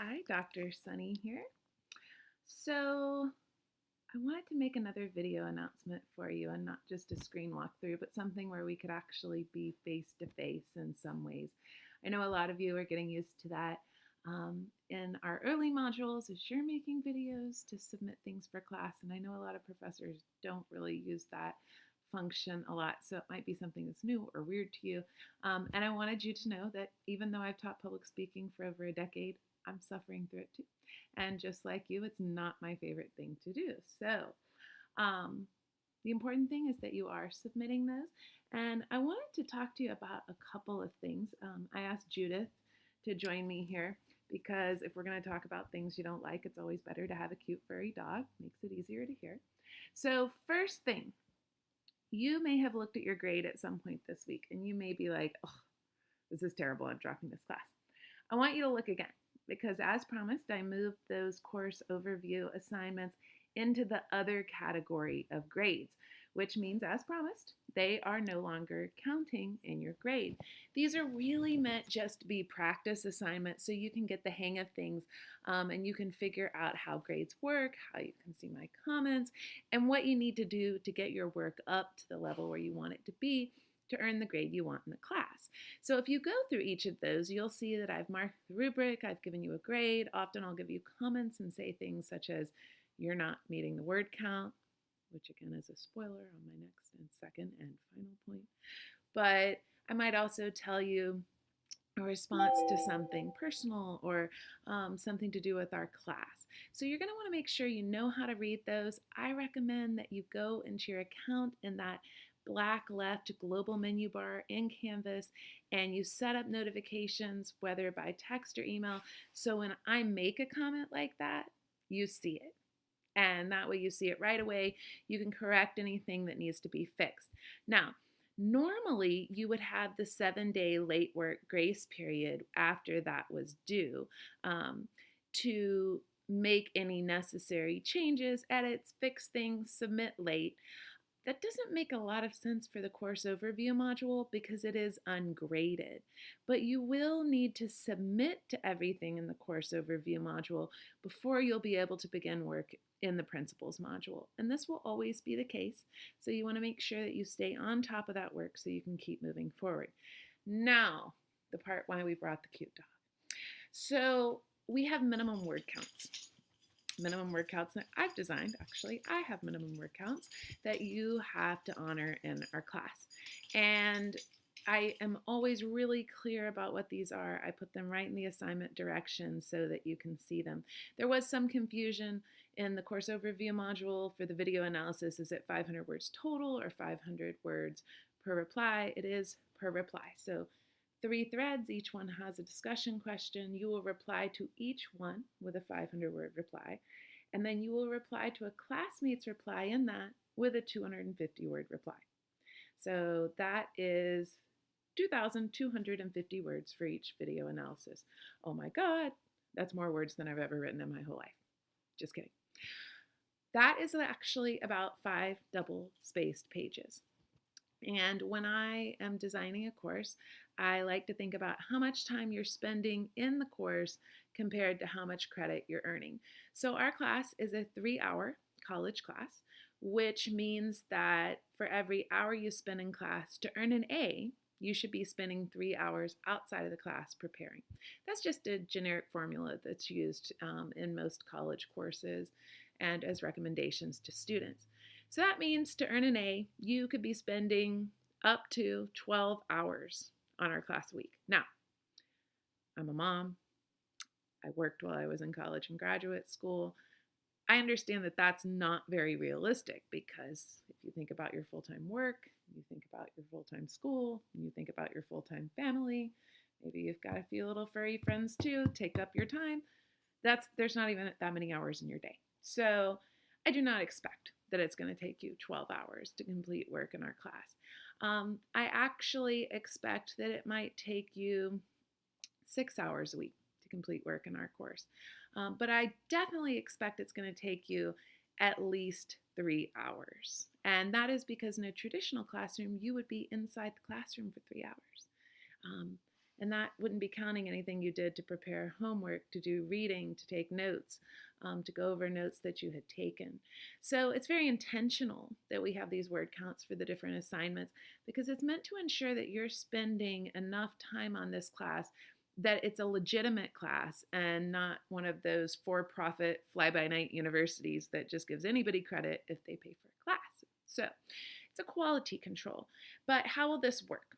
Hi, Dr. Sunny here. So, I wanted to make another video announcement for you and not just a screen walkthrough, but something where we could actually be face to face in some ways. I know a lot of you are getting used to that. Um, in our early modules, as you're making videos to submit things for class, and I know a lot of professors don't really use that function a lot, so it might be something that's new or weird to you. Um, and I wanted you to know that even though I've taught public speaking for over a decade, I'm suffering through it too. And just like you, it's not my favorite thing to do. So, um, the important thing is that you are submitting those. And I wanted to talk to you about a couple of things. Um, I asked Judith to join me here because if we're going to talk about things you don't like, it's always better to have a cute furry dog. Makes it easier to hear. So, first thing, you may have looked at your grade at some point this week and you may be like, oh, this is terrible. I'm dropping this class. I want you to look again because as promised, I moved those course overview assignments into the other category of grades, which means as promised, they are no longer counting in your grade. These are really meant just to be practice assignments so you can get the hang of things um, and you can figure out how grades work, how you can see my comments, and what you need to do to get your work up to the level where you want it to be to earn the grade you want in the class. So if you go through each of those, you'll see that I've marked the rubric, I've given you a grade. Often I'll give you comments and say things such as, you're not meeting the word count, which again is a spoiler on my next and second and final point. But I might also tell you a response to something personal or um, something to do with our class. So you're going to want to make sure you know how to read those. I recommend that you go into your account in that black left global menu bar in Canvas and you set up notifications, whether by text or email. So when I make a comment like that, you see it. And that way you see it right away. You can correct anything that needs to be fixed. Now, normally you would have the seven day late work grace period after that was due um, to make any necessary changes, edits, fix things, submit late. That doesn't make a lot of sense for the course overview module because it is ungraded, but you will need to submit to everything in the course overview module before you'll be able to begin work in the principles module. And this will always be the case, so you want to make sure that you stay on top of that work so you can keep moving forward. Now, the part why we brought the cute dog. So we have minimum word counts minimum word counts that I've designed, actually, I have minimum word counts that you have to honor in our class. And I am always really clear about what these are. I put them right in the assignment directions so that you can see them. There was some confusion in the course overview module for the video analysis. Is it 500 words total or 500 words per reply? It is per reply. So three threads, each one has a discussion question. You will reply to each one with a 500 word reply, and then you will reply to a classmate's reply in that with a 250 word reply. So that is 2,250 words for each video analysis. Oh my God, that's more words than I've ever written in my whole life. Just kidding. That is actually about five double spaced pages. And when I am designing a course, I like to think about how much time you're spending in the course compared to how much credit you're earning. So our class is a three hour college class, which means that for every hour you spend in class to earn an A, you should be spending three hours outside of the class preparing. That's just a generic formula that's used um, in most college courses and as recommendations to students. So that means to earn an A, you could be spending up to 12 hours on our class week. Now, I'm a mom. I worked while I was in college and graduate school. I understand that that's not very realistic because if you think about your full time work, you think about your full time school, you think about your full time family, maybe you've got a few little furry friends too, take up your time. That's there's not even that many hours in your day. So I do not expect that it's going to take you 12 hours to complete work in our class. Um, I actually expect that it might take you six hours a week to complete work in our course. Um, but I definitely expect it's going to take you at least three hours. And that is because in a traditional classroom, you would be inside the classroom for three hours. Um, And that wouldn't be counting anything you did to prepare homework, to do reading, to take notes, um, to go over notes that you had taken. So it's very intentional that we have these word counts for the different assignments because it's meant to ensure that you're spending enough time on this class that it's a legitimate class and not one of those for-profit fly-by-night universities that just gives anybody credit if they pay for a class. So it's a quality control. But how will this work?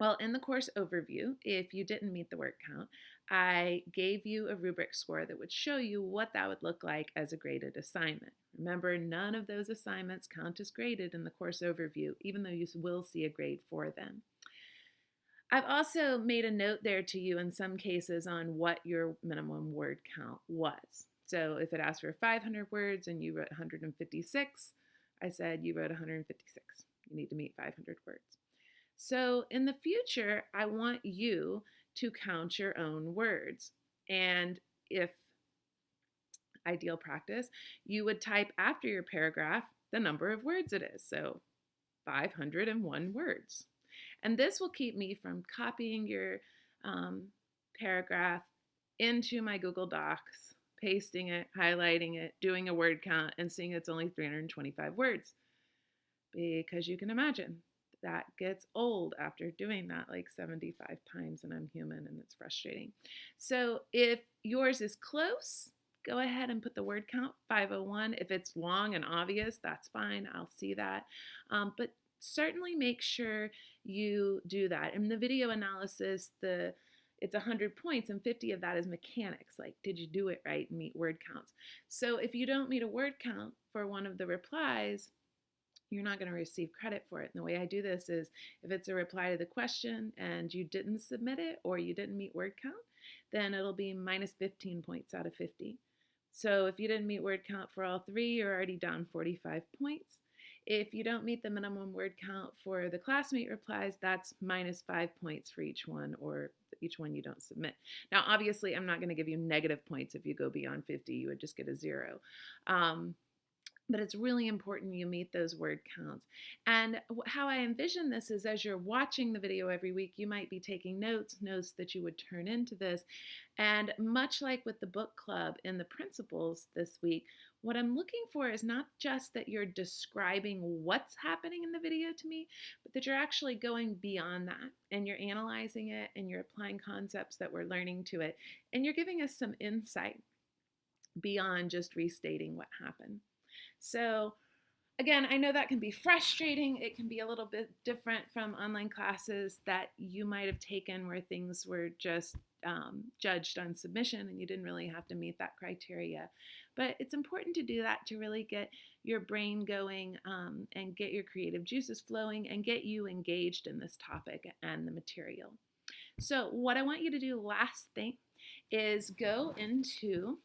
Well, in the course overview, if you didn't meet the word count, I gave you a rubric score that would show you what that would look like as a graded assignment. Remember, none of those assignments count as graded in the course overview, even though you will see a grade for them. I've also made a note there to you in some cases on what your minimum word count was. So if it asked for 500 words and you wrote 156, I said you wrote 156. You need to meet 500 words. So in the future, I want you to count your own words. And if ideal practice, you would type after your paragraph the number of words it is. So 501 words. And this will keep me from copying your um, paragraph into my Google Docs, pasting it, highlighting it, doing a word count, and seeing it's only 325 words. Because you can imagine, that gets old after doing that like 75 times and I'm human and it's frustrating. So if yours is close, go ahead and put the word count 501. If it's long and obvious, that's fine. I'll see that. Um, but certainly make sure you do that. In the video analysis, the it's 100 points and 50 of that is mechanics like did you do it right meet word counts so if you don't meet a word count for one of the replies you're not going to receive credit for it. And the way I do this is if it's a reply to the question and you didn't submit it or you didn't meet word count, then it'll be minus 15 points out of 50. So if you didn't meet word count for all three, you're already down 45 points. If you don't meet the minimum word count for the classmate replies, that's minus five points for each one or each one you don't submit. Now, obviously, I'm not going to give you negative points if you go beyond 50. You would just get a zero. Um, but it's really important you meet those word counts. And how I envision this is as you're watching the video every week, you might be taking notes, notes that you would turn into this. And much like with the book club in the principles this week, what I'm looking for is not just that you're describing what's happening in the video to me, but that you're actually going beyond that and you're analyzing it and you're applying concepts that we're learning to it. And you're giving us some insight beyond just restating what happened. So again, I know that can be frustrating. It can be a little bit different from online classes that you might have taken where things were just um, judged on submission and you didn't really have to meet that criteria. But it's important to do that to really get your brain going um, and get your creative juices flowing and get you engaged in this topic and the material. So what I want you to do last thing is go into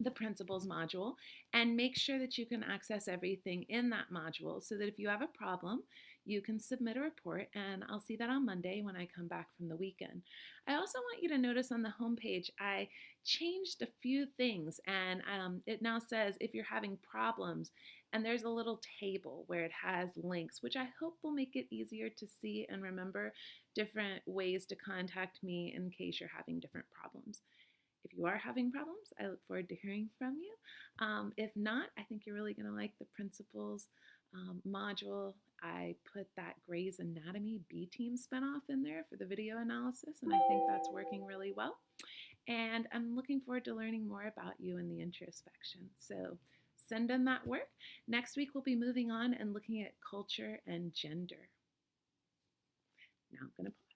the principles module and make sure that you can access everything in that module so that if you have a problem, you can submit a report and I'll see that on Monday when I come back from the weekend. I also want you to notice on the homepage, I changed a few things and um, it now says if you're having problems and there's a little table where it has links, which I hope will make it easier to see and remember different ways to contact me in case you're having different problems. If you are having problems, I look forward to hearing from you. Um, if not, I think you're really going to like the principles um, module. I put that Grey's Anatomy B Team spinoff in there for the video analysis, and I think that's working really well. And I'm looking forward to learning more about you in the introspection. So send in that work. Next week, we'll be moving on and looking at culture and gender. Now I'm going to pause.